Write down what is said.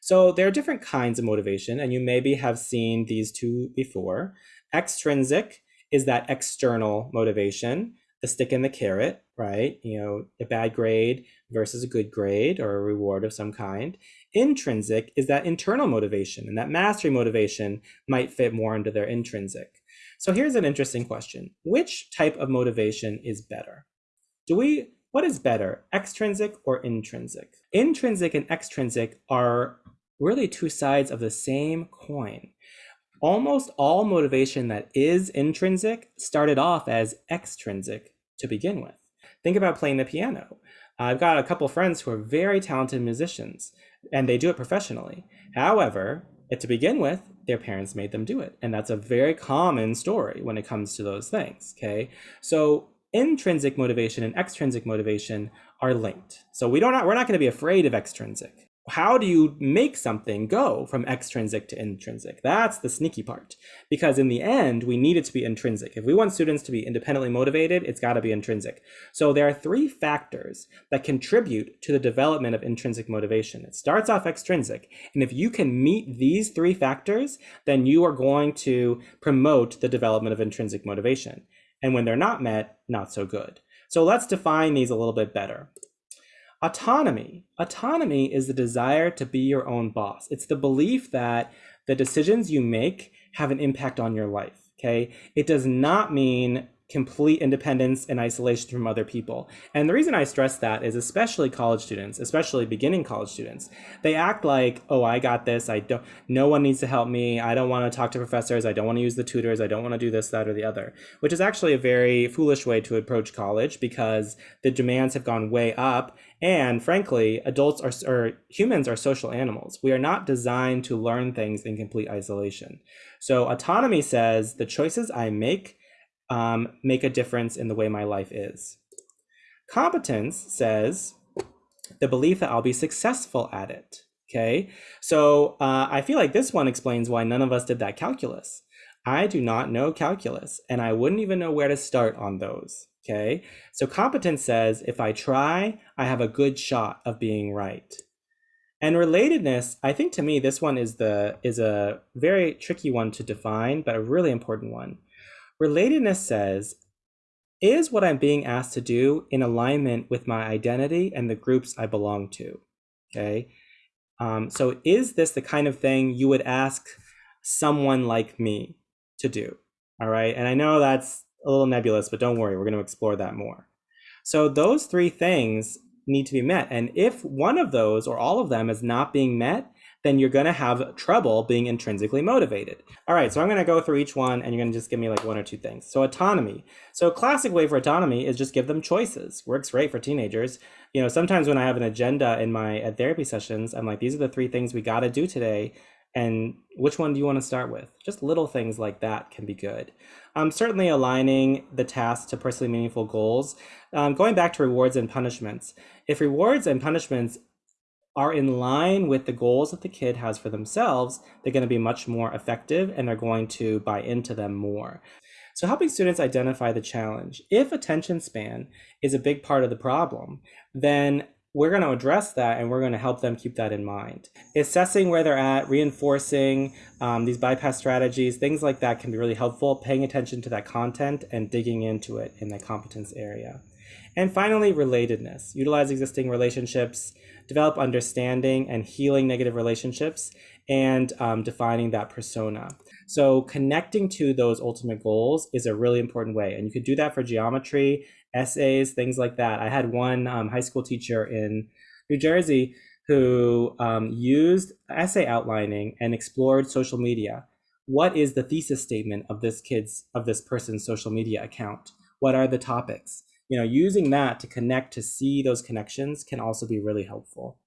So there are different kinds of motivation, and you maybe have seen these two before. Extrinsic is that external motivation, the stick and the carrot, right? You know, a bad grade versus a good grade or a reward of some kind. Intrinsic is that internal motivation, and that mastery motivation might fit more into their intrinsic. So here's an interesting question. Which type of motivation is better? Do we, what is better, extrinsic or intrinsic? Intrinsic and extrinsic are really two sides of the same coin. Almost all motivation that is intrinsic started off as extrinsic to begin with. Think about playing the piano. I've got a couple friends who are very talented musicians and they do it professionally. However, to begin with, their parents made them do it. And that's a very common story when it comes to those things. Okay. So intrinsic motivation and extrinsic motivation are linked. So we don't we're not going to be afraid of extrinsic how do you make something go from extrinsic to intrinsic? That's the sneaky part. Because in the end, we need it to be intrinsic. If we want students to be independently motivated, it's got to be intrinsic. So there are three factors that contribute to the development of intrinsic motivation. It starts off extrinsic. And if you can meet these three factors, then you are going to promote the development of intrinsic motivation. And when they're not met, not so good. So let's define these a little bit better. Autonomy. Autonomy is the desire to be your own boss. It's the belief that the decisions you make have an impact on your life. Okay. It does not mean complete independence and isolation from other people. And the reason I stress that is especially college students, especially beginning college students, they act like, oh, I got this. I don't, no one needs to help me. I don't want to talk to professors. I don't want to use the tutors. I don't want to do this, that, or the other, which is actually a very foolish way to approach college because the demands have gone way up. And frankly, adults are, or humans are social animals. We are not designed to learn things in complete isolation. So autonomy says the choices I make um, make a difference in the way my life is. Competence says the belief that I'll be successful at it. Okay, so uh, I feel like this one explains why none of us did that calculus. I do not know calculus, and I wouldn't even know where to start on those. Okay, so competence says if I try, I have a good shot of being right. And relatedness, I think to me, this one is the is a very tricky one to define, but a really important one. Relatedness says, is what I'm being asked to do in alignment with my identity and the groups I belong to? Okay. Um, so is this the kind of thing you would ask someone like me to do? All right. And I know that's a little nebulous, but don't worry, we're going to explore that more. So those three things need to be met. And if one of those or all of them is not being met, then you're going to have trouble being intrinsically motivated. All right, so I'm going to go through each one and you're going to just give me like one or two things. So autonomy. So a classic way for autonomy is just give them choices. Works great for teenagers. You know, sometimes when I have an agenda in my at therapy sessions, I'm like, these are the three things we got to do today. And which one do you want to start with? Just little things like that can be good. Um, certainly aligning the task to personally meaningful goals. Um, going back to rewards and punishments. If rewards and punishments are in line with the goals that the kid has for themselves, they're going to be much more effective and they're going to buy into them more. So helping students identify the challenge. If attention span is a big part of the problem, then we're going to address that and we're going to help them keep that in mind. Assessing where they're at, reinforcing um, these bypass strategies, things like that can be really helpful, paying attention to that content and digging into it in the competence area. And finally, relatedness. Utilize existing relationships, develop understanding and healing negative relationships, and um, defining that persona. So connecting to those ultimate goals is a really important way. And you could do that for geometry, essays, things like that. I had one um, high school teacher in New Jersey who um, used essay outlining and explored social media. What is the thesis statement of this kid's, of this person's social media account? What are the topics? you know, using that to connect to see those connections can also be really helpful.